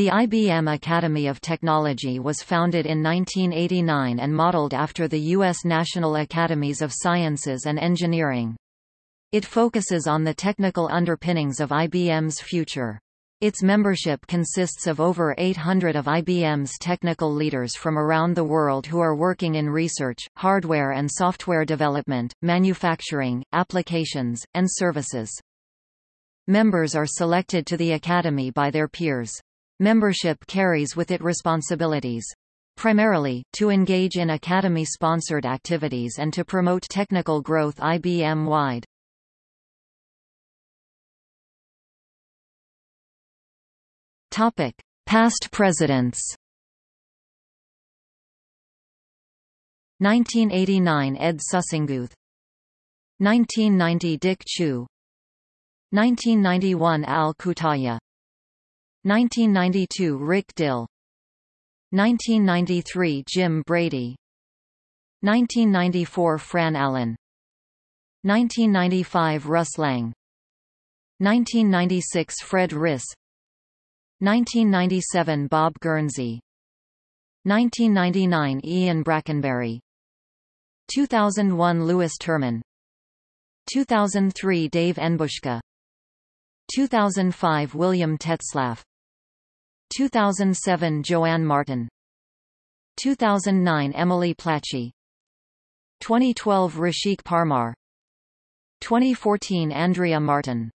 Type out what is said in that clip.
The IBM Academy of Technology was founded in 1989 and modeled after the U.S. National Academies of Sciences and Engineering. It focuses on the technical underpinnings of IBM's future. Its membership consists of over 800 of IBM's technical leaders from around the world who are working in research, hardware and software development, manufacturing, applications, and services. Members are selected to the Academy by their peers. Membership carries with it responsibilities. Primarily, to engage in Academy-sponsored activities and to promote technical growth IBM-wide. Topic: Past presidents. 1989 Ed Sussenguth 1990 Dick Chu 1991 Al Cutaia 1992 Rick Dill. 1993 Jim Brady. 1994 Fran Allen. 1995 Russ Lang. 1996 Fred Ris. 1997 Bob Guernsey. 1999 Ian Brackenbury 2001 Lewis Terman. 2003 Dave Enbushka 2005 William Tetzlaff 2007 Joanne Martin. 2009 Emily Plachy 2012 Rashik Parmar. 2014 Andrea Martin